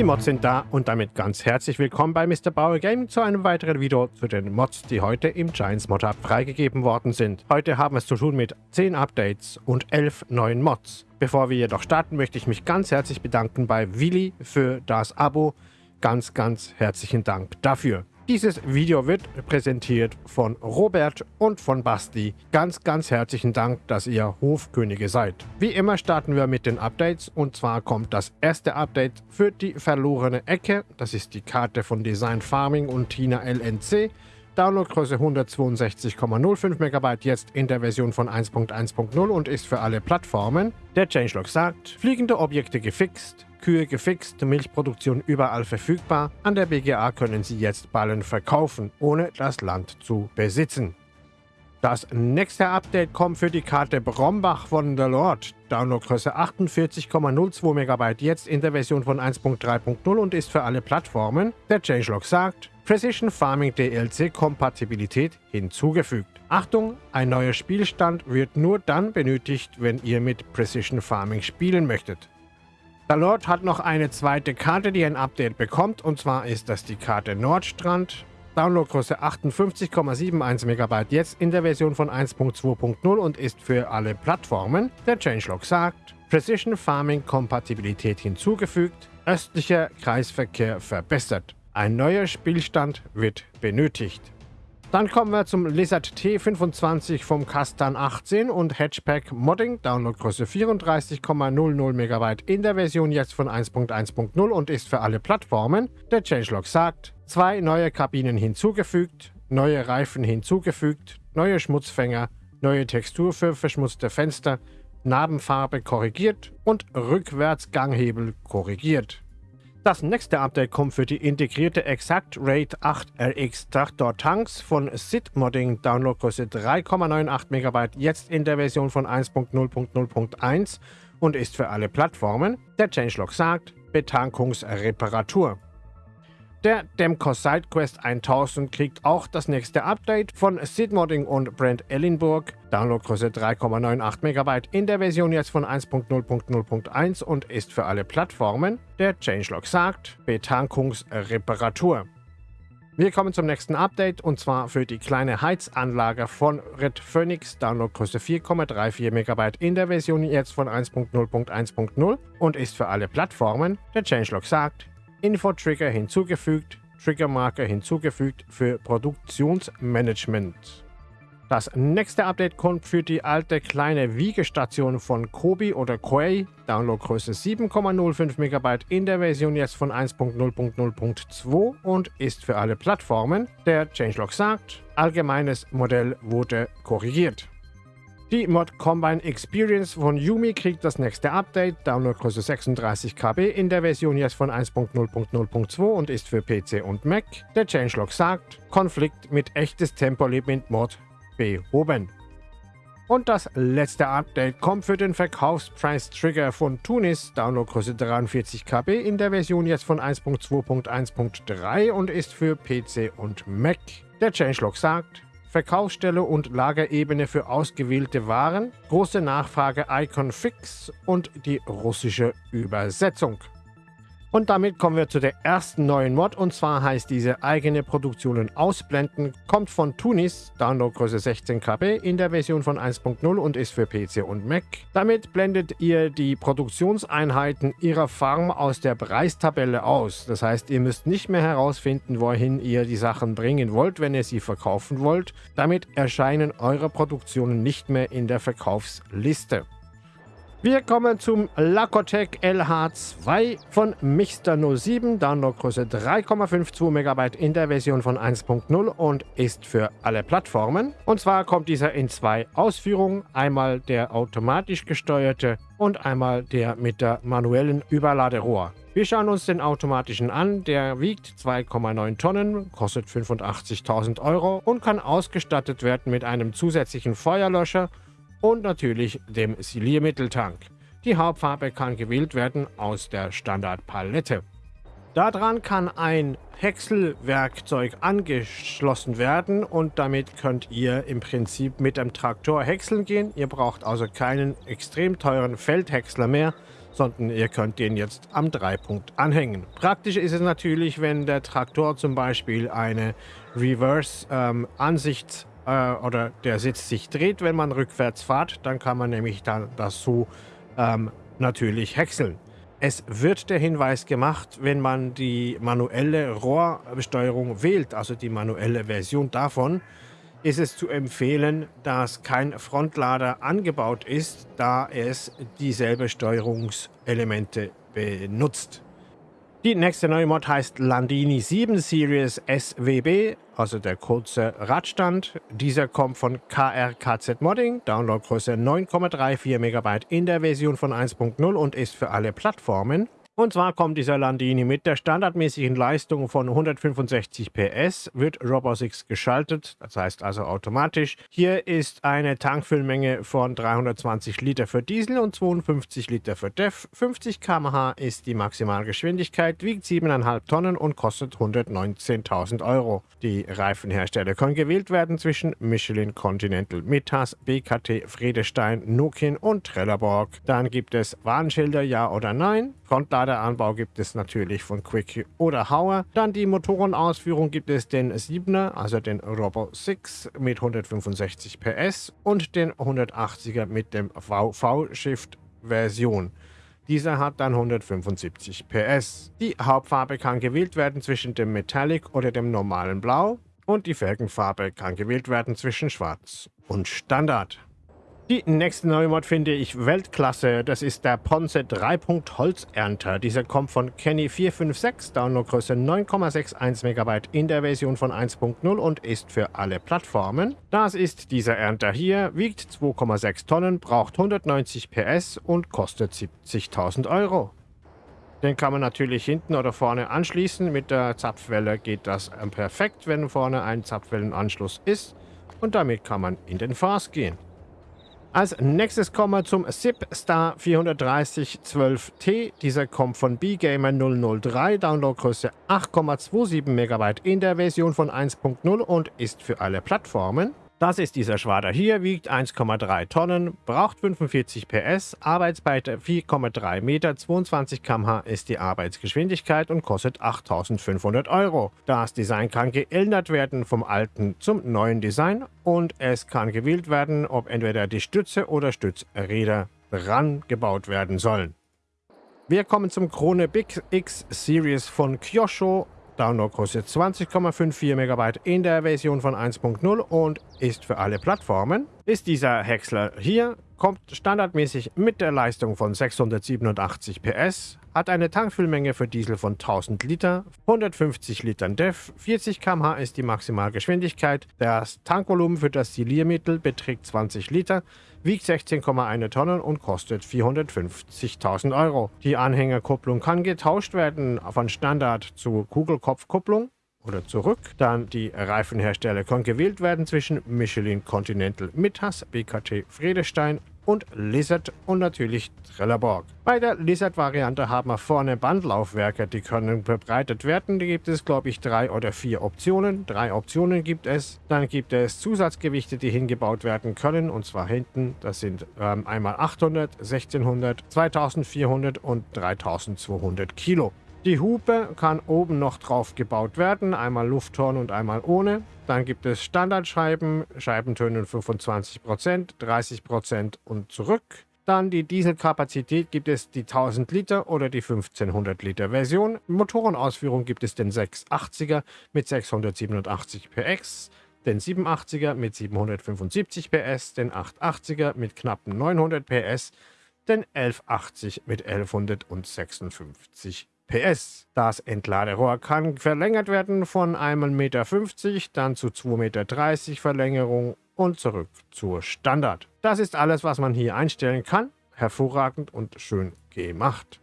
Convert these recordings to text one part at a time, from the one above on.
Die Mods sind da und damit ganz herzlich willkommen bei Mr. Bauer Gaming zu einem weiteren Video zu den Mods, die heute im Giants Mod Hub freigegeben worden sind. Heute haben wir es zu tun mit 10 Updates und 11 neuen Mods. Bevor wir jedoch starten, möchte ich mich ganz herzlich bedanken bei Willi für das Abo. Ganz, ganz herzlichen Dank dafür. Dieses Video wird präsentiert von Robert und von Basti. Ganz, ganz herzlichen Dank, dass ihr Hofkönige seid. Wie immer starten wir mit den Updates und zwar kommt das erste Update für die verlorene Ecke. Das ist die Karte von Design Farming und Tina LNC. Downloadgröße 162,05 MB jetzt in der Version von 1.1.0 und ist für alle Plattformen. Der Changelog sagt, fliegende Objekte gefixt, Kühe gefixt, Milchproduktion überall verfügbar. An der BGA können Sie jetzt Ballen verkaufen, ohne das Land zu besitzen. Das nächste Update kommt für die Karte Brombach von The Lord. Downloadgröße 48,02 MB jetzt in der Version von 1.3.0 und ist für alle Plattformen. Der Changelog sagt, Precision Farming DLC Kompatibilität hinzugefügt. Achtung, ein neuer Spielstand wird nur dann benötigt, wenn ihr mit Precision Farming spielen möchtet. Der Lord hat noch eine zweite Karte, die ein Update bekommt, und zwar ist das die Karte Nordstrand. Downloadgröße 58,71 MB jetzt in der Version von 1.2.0 und ist für alle Plattformen. Der Changelog sagt, Precision Farming Kompatibilität hinzugefügt, östlicher Kreisverkehr verbessert. Ein neuer Spielstand wird benötigt. Dann kommen wir zum Lizard T25 vom Kastan 18 und Hatchpack Modding, Downloadgröße 34,00 MB in der Version jetzt von 1.1.0 und ist für alle Plattformen. Der Changelog sagt, zwei neue Kabinen hinzugefügt, neue Reifen hinzugefügt, neue Schmutzfänger, neue Textur für verschmutzte Fenster, Narbenfarbe korrigiert und Rückwärtsganghebel korrigiert. Das nächste Update kommt für die integrierte Exact Rate 8 RX Traktor Tanks von SID Modding Downloadgröße 3,98 MB jetzt in der Version von 1.0.0.1 und ist für alle Plattformen. Der Changelog sagt Betankungsreparatur. Der Demco SideQuest 1000 kriegt auch das nächste Update von Sid Modding und Brent Ellenburg. Downloadgröße 3,98 MB in der Version jetzt von 1.0.0.1 und ist für alle Plattformen. Der Changelog sagt Betankungsreparatur. Wir kommen zum nächsten Update und zwar für die kleine Heizanlage von Red Phoenix, Downloadgröße 4,34 MB in der Version jetzt von 1.0.1.0 und ist für alle Plattformen. Der Changelog sagt Info-Trigger hinzugefügt, Triggermarker hinzugefügt für Produktionsmanagement. Das nächste Update kommt für die alte kleine Wiegestation von Kobi oder Koei, Downloadgröße 7,05 MB in der Version jetzt von 1.0.0.2 und ist für alle Plattformen. Der Changelog sagt, allgemeines Modell wurde korrigiert. Die Mod Combine Experience von Yumi kriegt das nächste Update, Downloadgröße 36 KB in der Version jetzt von 1.0.0.2 und ist für PC und Mac. Der Changelog sagt, Konflikt mit echtes Tempolimit Mod behoben. Und das letzte Update kommt für den Verkaufspreis Trigger von Tunis, Downloadgröße 43 KB in der Version jetzt von 1.2.1.3 und ist für PC und Mac. Der Changelog sagt, Verkaufsstelle und Lagerebene für ausgewählte Waren, große Nachfrage Icon Fix und die russische Übersetzung. Und damit kommen wir zu der ersten neuen Mod und zwar heißt diese eigene Produktionen ausblenden, kommt von Tunis, Downloadgröße 16 KB in der Version von 1.0 und ist für PC und Mac. Damit blendet ihr die Produktionseinheiten ihrer Farm aus der Preistabelle aus. Das heißt, ihr müsst nicht mehr herausfinden, wohin ihr die Sachen bringen wollt, wenn ihr sie verkaufen wollt. Damit erscheinen eure Produktionen nicht mehr in der Verkaufsliste. Wir kommen zum Lacotec LH2 von Mixter 07, Downloadgröße 3,52 MB in der Version von 1.0 und ist für alle Plattformen. Und zwar kommt dieser in zwei Ausführungen, einmal der automatisch gesteuerte und einmal der mit der manuellen Überladerohr. Wir schauen uns den automatischen an, der wiegt 2,9 Tonnen, kostet 85.000 Euro und kann ausgestattet werden mit einem zusätzlichen Feuerlöscher und natürlich dem Siliermitteltank. Die Hauptfarbe kann gewählt werden aus der Standardpalette. Daran kann ein Häckselwerkzeug angeschlossen werden und damit könnt ihr im Prinzip mit dem Traktor häckseln gehen. Ihr braucht also keinen extrem teuren Feldhäcksler mehr, sondern ihr könnt den jetzt am Dreipunkt anhängen. Praktisch ist es natürlich, wenn der Traktor zum Beispiel eine Reverse-Ansicht ähm, äh, oder der Sitz sich dreht, wenn man rückwärts fährt, dann kann man nämlich dann das so ähm, natürlich häckseln. Es wird der Hinweis gemacht, wenn man die manuelle Rohrbesteuerung wählt, also die manuelle Version davon, ist es zu empfehlen, dass kein Frontlader angebaut ist, da es dieselbe Steuerungselemente benutzt. Die nächste neue Mod heißt Landini 7 Series SWB, also der kurze Radstand. Dieser kommt von KRKZ Modding, Downloadgröße 9,34 MB in der Version von 1.0 und ist für alle Plattformen. Und zwar kommt dieser Landini mit der standardmäßigen Leistung von 165 PS, wird Robo6 geschaltet, das heißt also automatisch. Hier ist eine Tankfüllmenge von 320 Liter für Diesel und 52 Liter für DEF. 50 km/h ist die Maximalgeschwindigkeit, wiegt 7,5 Tonnen und kostet 119.000 Euro. Die Reifenhersteller können gewählt werden zwischen Michelin Continental, Metas, BKT, Friedestein, Nokian und Trelleborg. Dann gibt es Warnschilder Ja oder Nein. Frontladeranbau gibt es natürlich von Quick oder Hauer. Dann die Motorenausführung gibt es den 7er, also den Robo 6 mit 165 PS und den 180er mit dem VV-Shift-Version. Dieser hat dann 175 PS. Die Hauptfarbe kann gewählt werden zwischen dem Metallic oder dem normalen Blau und die Felgenfarbe kann gewählt werden zwischen Schwarz und Standard. Die nächste neue Mod finde ich Weltklasse. Das ist der Ponce 3. Holzernter. Dieser kommt von Kenny456, Downloadgröße 9,61 MB in der Version von 1.0 und ist für alle Plattformen. Das ist dieser Ernter hier, wiegt 2,6 Tonnen, braucht 190 PS und kostet 70.000 Euro. Den kann man natürlich hinten oder vorne anschließen. Mit der Zapfwelle geht das perfekt, wenn vorne ein Zapfwellenanschluss ist. Und damit kann man in den Fars gehen. Als nächstes kommen wir zum SIP Star 43012T. Dieser kommt von BGamer 003, Downloadgröße 8,27 MB in der Version von 1.0 und ist für alle Plattformen. Das ist dieser Schwader hier, wiegt 1,3 Tonnen, braucht 45 PS, Arbeitsbreite 4,3 Meter, 22 km/h ist die Arbeitsgeschwindigkeit und kostet 8500 Euro. Das Design kann geändert werden vom alten zum neuen Design und es kann gewählt werden, ob entweder die Stütze oder Stützräder dran gebaut werden sollen. Wir kommen zum Krone Big X Series von Kyosho Downloadgröße 20,54 MB in der Version von 1.0 und ist für alle Plattformen. Ist dieser Häcksler hier, kommt standardmäßig mit der Leistung von 687 PS, hat eine Tankfüllmenge für Diesel von 1000 Liter, 150 Litern DEF, 40 km/h ist die Maximalgeschwindigkeit, das Tankvolumen für das Siliermittel beträgt 20 Liter, wiegt 16,1 Tonnen und kostet 450.000 Euro. Die Anhängerkupplung kann getauscht werden von Standard zu Kugelkopfkupplung oder zurück. Dann die Reifenhersteller können gewählt werden zwischen Michelin Continental Mittas, BKT Friedestein und Lizard und natürlich Trelleborg. Bei der Lizard-Variante haben wir vorne Bandlaufwerke, die können verbreitet werden. Da gibt es, glaube ich, drei oder vier Optionen. Drei Optionen gibt es. Dann gibt es Zusatzgewichte, die hingebaut werden können, und zwar hinten. Das sind ähm, einmal 800, 1600, 2400 und 3200 Kilo. Die Hupe kann oben noch drauf gebaut werden, einmal Lufthorn und einmal ohne. Dann gibt es Standardscheiben, Scheibentöne 25%, 30% und zurück. Dann die Dieselkapazität gibt es die 1000 Liter oder die 1500 Liter Version. Motorenausführung gibt es den 680er mit 687 PS, den 780er mit 775 PS, den 880er mit knappen 900 PS, den 1180 mit 1156 PS. Das Entladerohr kann verlängert werden von 1,50 Meter, dann zu 2,30 Meter Verlängerung und zurück zur Standard. Das ist alles, was man hier einstellen kann. Hervorragend und schön gemacht.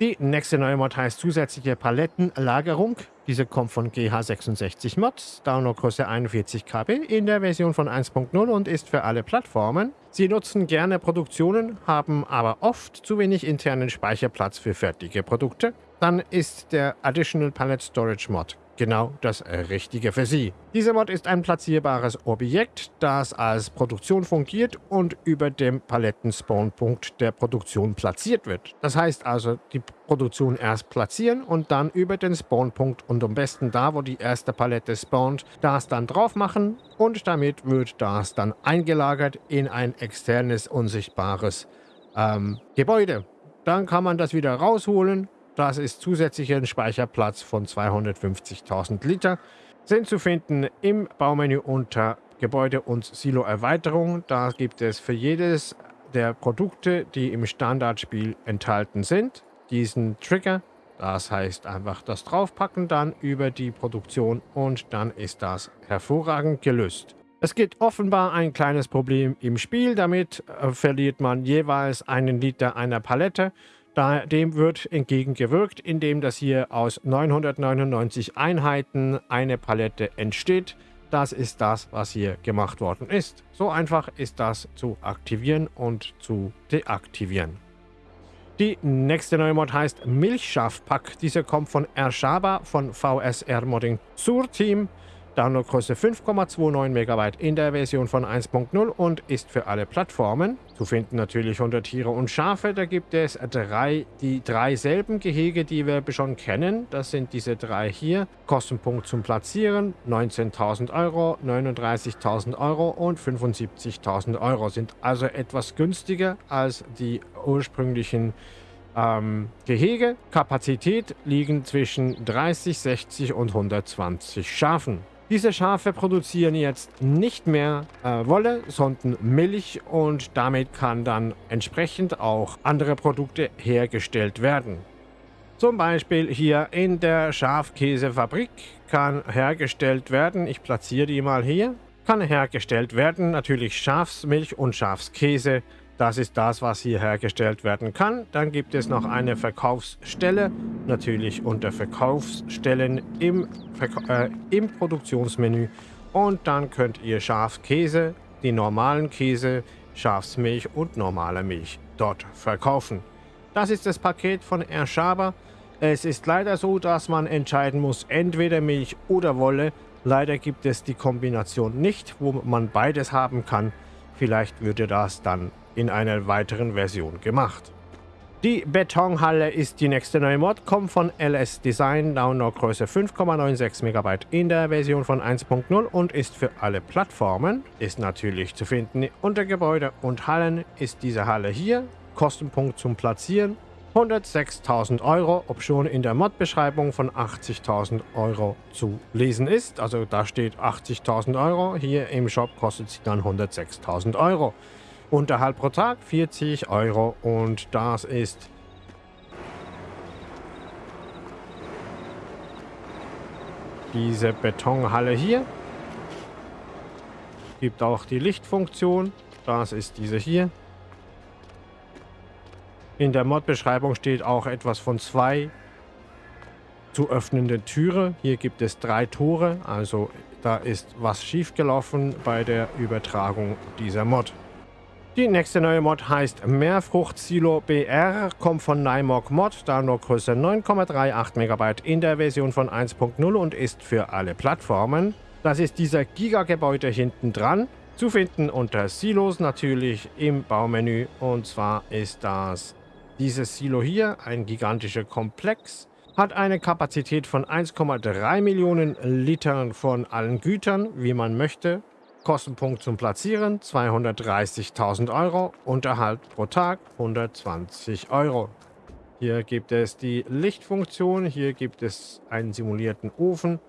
Die nächste neue Mod heißt zusätzliche Palettenlagerung. Diese kommt von GH66 Mods, Downloadgröße 41 KB in der Version von 1.0 und ist für alle Plattformen. Sie nutzen gerne Produktionen, haben aber oft zu wenig internen Speicherplatz für fertige Produkte. Dann ist der Additional Palette Storage Mod genau das Richtige für Sie. Dieser Mod ist ein platzierbares Objekt, das als Produktion fungiert und über dem Paletten-Spawnpunkt der Produktion platziert wird. Das heißt also, die Produktion erst platzieren und dann über den Spawnpunkt und am besten da, wo die erste Palette spawnt, das dann drauf machen und damit wird das dann eingelagert in ein externes, unsichtbares ähm, Gebäude. Dann kann man das wieder rausholen das ist zusätzlicher Speicherplatz von 250.000 Liter. Sind zu finden im Baumenü unter Gebäude und Silo-Erweiterung. Da gibt es für jedes der Produkte, die im Standardspiel enthalten sind, diesen Trigger. Das heißt einfach das draufpacken dann über die Produktion und dann ist das hervorragend gelöst. Es gibt offenbar ein kleines Problem im Spiel, damit äh, verliert man jeweils einen Liter einer Palette da, dem wird entgegengewirkt, indem das hier aus 999 Einheiten eine Palette entsteht. Das ist das, was hier gemacht worden ist. So einfach ist das zu aktivieren und zu deaktivieren. Die nächste neue Mod heißt Milchschafpack. Diese kommt von Ershaba von VSR Modding Sur Team. Downloadgröße 5,29 MB in der Version von 1.0 und ist für alle Plattformen. Zu finden natürlich unter Tiere und Schafe. Da gibt es drei, die drei selben Gehege, die wir schon kennen. Das sind diese drei hier. Kostenpunkt zum Platzieren 19.000 Euro, 39.000 Euro und 75.000 Euro. Sind also etwas günstiger als die ursprünglichen ähm, Gehege. Kapazität liegen zwischen 30, 60 und 120 Schafen. Diese Schafe produzieren jetzt nicht mehr äh, Wolle, sondern Milch und damit kann dann entsprechend auch andere Produkte hergestellt werden. Zum Beispiel hier in der Schafkäsefabrik kann hergestellt werden, ich platziere die mal hier, kann hergestellt werden natürlich Schafsmilch und Schafskäse das ist das, was hier hergestellt werden kann. Dann gibt es noch eine Verkaufsstelle, natürlich unter Verkaufsstellen im, Verka äh, im Produktionsmenü. Und dann könnt ihr Schafskäse, die normalen Käse, Schafsmilch und normale Milch dort verkaufen. Das ist das Paket von Erschaber. Es ist leider so, dass man entscheiden muss, entweder Milch oder Wolle. Leider gibt es die Kombination nicht, wo man beides haben kann. Vielleicht würde das dann in einer weiteren Version gemacht. Die Betonhalle ist die nächste neue Mod, kommt von LS Design, Downloadgröße 5,96 MB in der Version von 1.0 und ist für alle Plattformen. Ist natürlich zu finden unter Gebäude und Hallen ist diese Halle hier. Kostenpunkt zum Platzieren 106.000 Euro, ob schon in der Mod-Beschreibung von 80.000 Euro zu lesen ist. Also da steht 80.000 Euro, hier im Shop kostet sie dann 106.000 Euro. Unterhalt pro Tag 40 Euro und das ist diese Betonhalle hier. Gibt auch die Lichtfunktion. Das ist diese hier. In der Mod-Beschreibung steht auch etwas von zwei zu öffnenden Türe. Hier gibt es drei Tore, also da ist was schiefgelaufen bei der Übertragung dieser Mod. Die nächste neue Mod heißt Mehrfruchtsilo BR, kommt von Nymog Mod, Downloadgröße 9,38 MB in der Version von 1.0 und ist für alle Plattformen. Das ist dieser Gigagebäude hinten dran, zu finden unter Silos natürlich im Baumenü und zwar ist das dieses Silo hier, ein gigantischer Komplex, hat eine Kapazität von 1,3 Millionen Litern von allen Gütern, wie man möchte, Kostenpunkt zum Platzieren 230.000 Euro, Unterhalt pro Tag 120 Euro. Hier gibt es die Lichtfunktion, hier gibt es einen simulierten Ofen,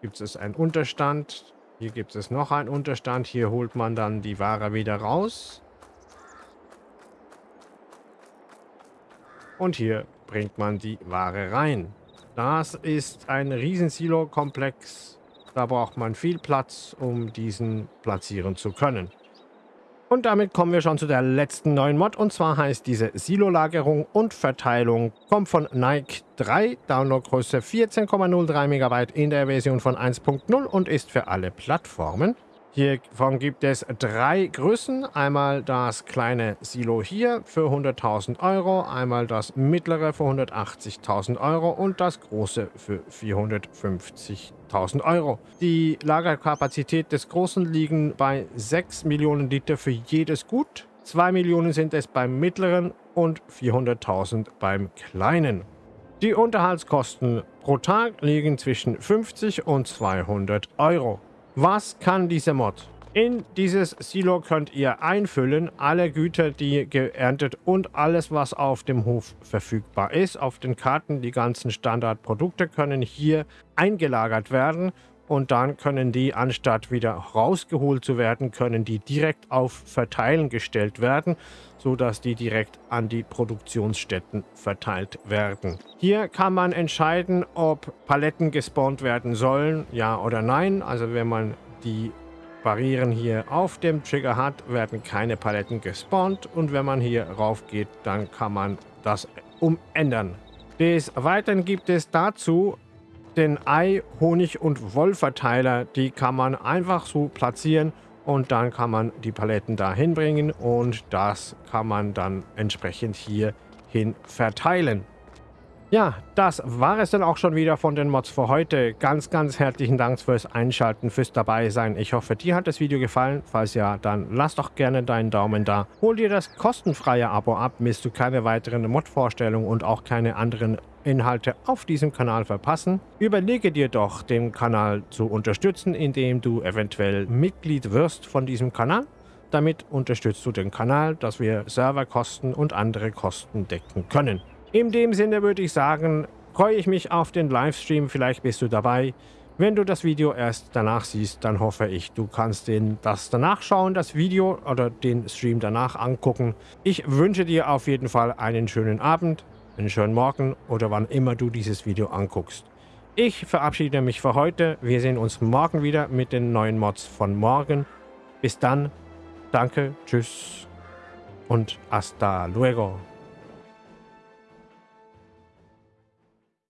gibt es einen Unterstand, hier gibt es noch einen Unterstand, hier holt man dann die Ware wieder raus. Und hier bringt man die Ware rein. Das ist ein Riesensilo-Komplex da braucht man viel Platz, um diesen platzieren zu können. Und damit kommen wir schon zu der letzten neuen Mod und zwar heißt diese Silo-Lagerung und Verteilung kommt von Nike 3, Downloadgröße 14,03 MB in der Version von 1.0 und ist für alle Plattformen. Hiervon gibt es drei Größen. Einmal das kleine Silo hier für 100.000 Euro, einmal das mittlere für 180.000 Euro und das große für 450.000 Euro. Die Lagerkapazität des großen liegen bei 6 Millionen Liter für jedes Gut. 2 Millionen sind es beim mittleren und 400.000 beim kleinen. Die Unterhaltskosten pro Tag liegen zwischen 50 und 200 Euro. Was kann diese Mod? In dieses Silo könnt ihr einfüllen alle Güter, die geerntet und alles, was auf dem Hof verfügbar ist. Auf den Karten, die ganzen Standardprodukte können hier eingelagert werden und dann können die, anstatt wieder rausgeholt zu werden, können die direkt auf Verteilen gestellt werden, sodass die direkt an die Produktionsstätten verteilt werden. Hier kann man entscheiden, ob Paletten gespawnt werden sollen, ja oder nein. Also wenn man die Barrieren hier auf dem Trigger hat, werden keine Paletten gespawnt und wenn man hier rauf geht, dann kann man das umändern. Des Weiteren gibt es dazu den Ei, Honig und Wollverteiler, die kann man einfach so platzieren und dann kann man die Paletten da hinbringen und das kann man dann entsprechend hier hin verteilen. Ja, das war es dann auch schon wieder von den Mods für heute. Ganz, ganz herzlichen Dank fürs Einschalten, fürs dabei sein. Ich hoffe, dir hat das Video gefallen. Falls ja, dann lass doch gerne deinen Daumen da. Hol dir das kostenfreie Abo ab, misst du keine weiteren Mod-Vorstellungen und auch keine anderen Inhalte auf diesem Kanal verpassen. Überlege dir doch, den Kanal zu unterstützen, indem du eventuell Mitglied wirst von diesem Kanal. Damit unterstützt du den Kanal, dass wir Serverkosten und andere Kosten decken können. In dem Sinne würde ich sagen, freue ich mich auf den Livestream, vielleicht bist du dabei. Wenn du das Video erst danach siehst, dann hoffe ich, du kannst den, das danach schauen, das Video oder den Stream danach angucken. Ich wünsche dir auf jeden Fall einen schönen Abend, einen schönen Morgen oder wann immer du dieses Video anguckst. Ich verabschiede mich für heute. Wir sehen uns morgen wieder mit den neuen Mods von morgen. Bis dann. Danke, tschüss und hasta luego.